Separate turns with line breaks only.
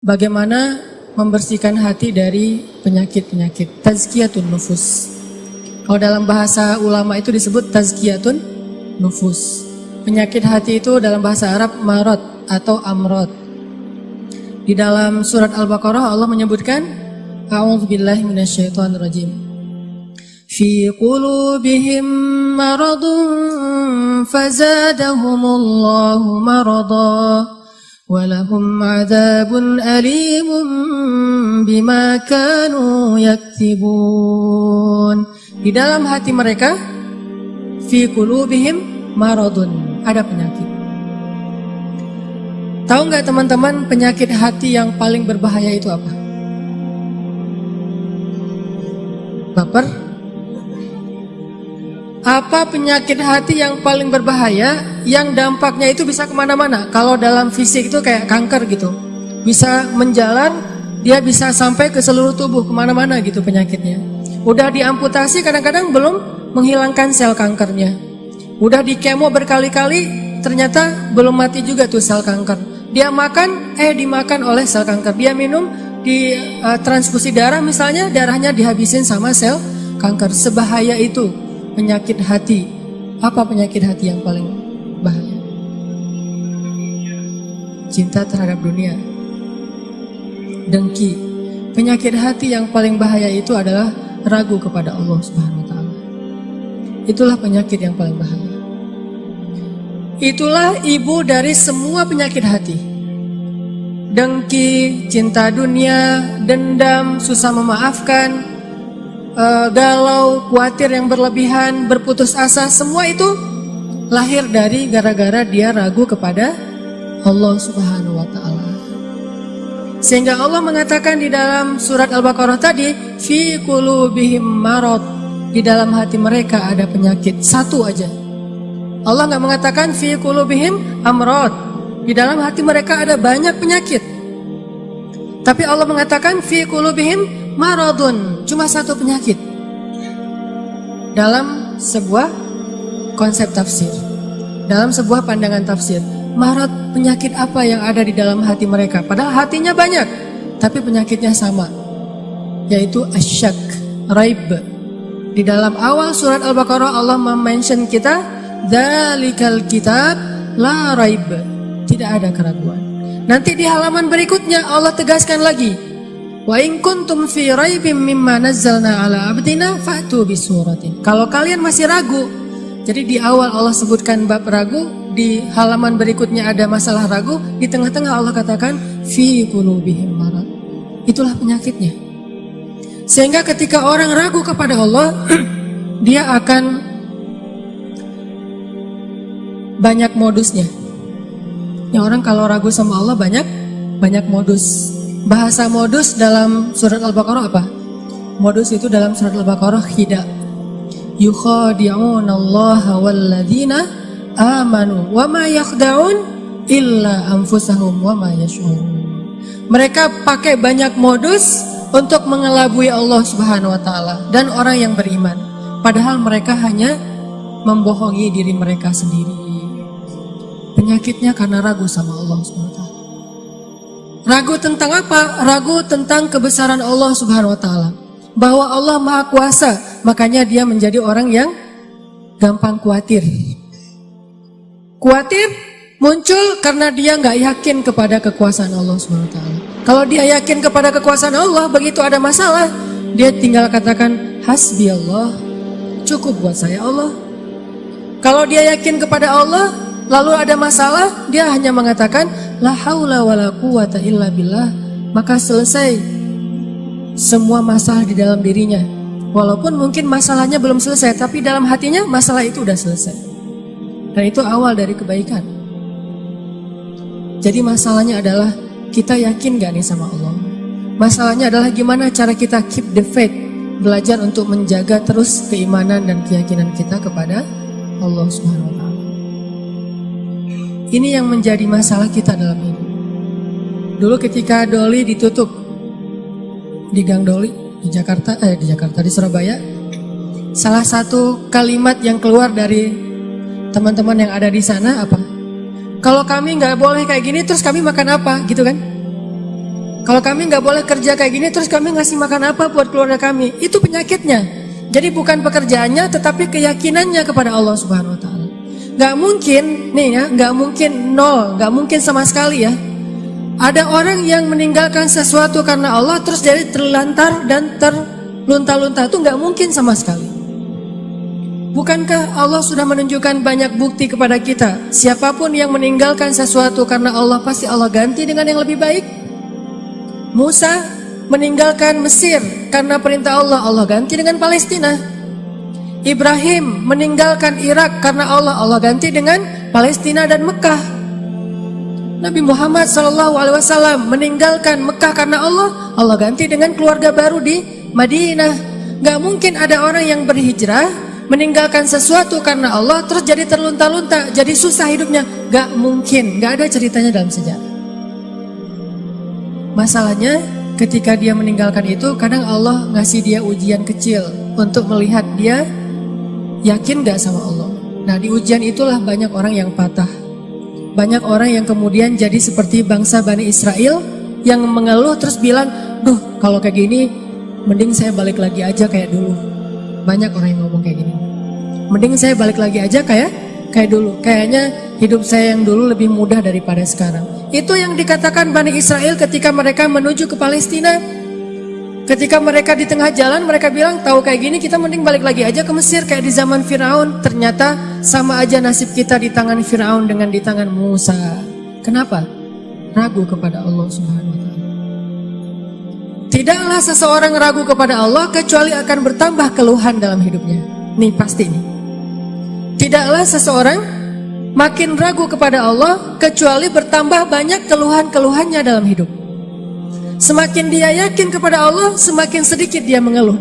bagaimana membersihkan hati dari penyakit-penyakit. Tazkiyatun nufus. Kalau dalam bahasa ulama itu disebut tazkiyatun nufus. Penyakit hati itu dalam bahasa Arab marot atau amrot. Di dalam surat Al-Baqarah Allah menyebutkan A'udzubillahi minasyaitonirrajim. Fi qulubihim maradun fazadahumullahu marada. ولهم عذاب أليم بما كانوا يكتبون di dalam hati mereka fi qulubihim maradun ada penyakit tahu nggak teman-teman penyakit hati yang paling berbahaya itu apa baper apa penyakit hati yang paling berbahaya yang dampaknya itu bisa ke mana-mana. Kalau dalam fisik itu kayak kanker gitu. Bisa menjalan dia bisa sampai ke seluruh tubuh ke mana-mana gitu penyakitnya. Udah diamputasi kadang-kadang belum menghilangkan sel kankernya. Udah di kemo berkali-kali ternyata belum mati juga tuh sel kanker. Dia makan eh dimakan oleh sel kanker. Dia minum di uh, transfusi darah misalnya darahnya dihabisin sama sel kanker. Sebahaya itu penyakit hati. Apa penyakit hati yang paling bahaya? Cinta terhadap dunia. Dengki. Penyakit hati yang paling bahaya itu adalah ragu kepada Allah Subhanahu wa taala. Itulah penyakit yang paling bahaya. Itulah ibu dari semua penyakit hati. Dengki, cinta dunia, dendam, susah memaafkan, uh, galau, khawatir yang berlebihan, berputus asa, semua itu lahir dari gara-gara dia ragu kepada Allah Subhanahu wa taala. Sehingga Allah mengatakan di dalam surat Al-Baqarah tadi, fi qulubihim marad. Di dalam hati mereka ada penyakit satu aja. Allah nggak mengatakan fi qulubihim amrad. Di dalam hati mereka ada banyak penyakit. Tapi Allah mengatakan fi qulubihim maradun, cuma satu penyakit. Dalam sebuah konsep tafsir, dalam sebuah pandangan tafsir, marad penyakit apa yang ada di dalam hati mereka? Padahal hatinya banyak, tapi penyakitnya sama, yaitu asyak, raib. Di dalam awal surat Al-Baqarah Allah mention kita, dalikal kitab la raib. Tidak ada keraguan. Nanti di halaman berikutnya Allah tegaskan lagi, Wa in kuntum fi raibim mimma nazzalna ala abdina fa'tu bisuratin. Kalau kalian masih ragu, jadi di awal Allah sebutkan bab ragu, di halaman berikutnya ada masalah ragu, di tengah-tengah Allah katakan fi qulubihim marad. Itulah penyakitnya. Sehingga ketika orang ragu kepada Allah, dia akan banyak modusnya. Yang orang kalau ragu sama Allah banyak banyak modus. Bahasa modus dalam surat Al-Baqarah apa? Modus itu dalam surat Al-Baqarah khida. Yukhadi'una Allah walladzina amanu wa ma yakhda'un illa anfusahum wa ma yash'urun. Mereka pakai banyak modus untuk mengelabui Allah Subhanahu wa taala dan orang yang beriman. Padahal mereka hanya membohongi diri mereka sendiri. Penyakitnya karena ragu sama Allah Subhanahu wa taala. Ragu tentang apa? Ragu tentang kebesaran Allah Subhanahu wa taala. Bahwa Allah Maha Kuasa, makanya dia menjadi orang yang gampang khawatir. Khawatir muncul karena dia nggak yakin kepada kekuasaan Allah wa taala. Kalau dia yakin kepada kekuasaan Allah, begitu ada masalah, dia tinggal katakan hasbi Allah, cukup buat saya Allah. Kalau dia yakin kepada Allah, lalu ada masalah, dia hanya mengatakan la haula wala quwata illa billah, maka selesai semua masalah di dalam dirinya. Walaupun mungkin masalahnya belum selesai, tapi dalam hatinya masalah itu udah selesai. Dan itu awal dari kebaikan. Jadi masalahnya adalah kita yakin gak nih sama Allah? Masalahnya adalah gimana cara kita keep the faith, belajar untuk menjaga terus keimanan dan keyakinan kita kepada Allah Subhanahu wa taala. Ini yang menjadi masalah kita dalam hidup. Dulu ketika Doli ditutup di Gang Doli di Jakarta, eh di Jakarta di Surabaya, salah satu kalimat yang keluar dari teman-teman yang ada di sana apa? Kalau kami nggak boleh kayak gini, terus kami makan apa, gitu kan? Kalau kami nggak boleh kerja kayak gini, terus kami ngasih makan apa buat keluarga kami? Itu penyakitnya. Jadi bukan pekerjaannya, tetapi keyakinannya kepada Allah Subhanahu Wa Taala. Nggak mungkin, nih ya, nggak mungkin nol, nggak mungkin sama sekali ya. Ada orang yang meninggalkan sesuatu karena Allah terus jadi terlantar dan terlunta-lunta itu nggak mungkin sama sekali. Bukankah Allah sudah menunjukkan banyak bukti kepada kita? Siapa pun yang meninggalkan sesuatu karena Allah pasti Allah ganti dengan yang lebih baik. Musa meninggalkan Mesir karena perintah Allah, Allah ganti dengan Palestina. Ibrahim meninggalkan Irak karena Allah, Allah ganti dengan Palestina dan Mekah. Nabi Muhammad SAW meninggalkan Mekah karena Allah, Allah ganti dengan keluarga baru di Madinah. Gak mungkin ada orang yang berhijrah meninggalkan sesuatu karena Allah terus jadi terlunta-lunta, jadi susah hidupnya. Gak mungkin, gak ada ceritanya dalam sejarah. Masalahnya ketika dia meninggalkan itu, kadang Allah ngasih dia ujian kecil untuk melihat dia yakin gak sama Allah. Nah di ujian itulah banyak orang yang patah banyak orang yang kemudian jadi seperti bangsa Bani Israel yang mengeluh terus bilang, duh kalau kayak gini mending saya balik lagi aja kayak dulu. Banyak orang yang ngomong kayak gini. Mending saya balik lagi aja kayak kayak dulu. Kayaknya hidup saya yang dulu lebih mudah daripada sekarang. Itu yang dikatakan Bani Israel ketika mereka menuju ke Palestina. Ketika mereka di tengah jalan mereka bilang tahu kayak gini kita mending balik lagi aja ke Mesir kayak di zaman Firaun. Ternyata sama aja nasib kita di tangan Firaun dengan di tangan Musa. Kenapa? Ragu kepada Allah Subhanahu wa taala. Tidaklah seseorang ragu kepada Allah kecuali akan bertambah keluhan dalam hidupnya. Nih pasti nih. Tidaklah seseorang makin ragu kepada Allah kecuali bertambah banyak keluhan-keluhannya dalam hidup. Semakin dia yakin kepada Allah, semakin sedikit dia mengeluh.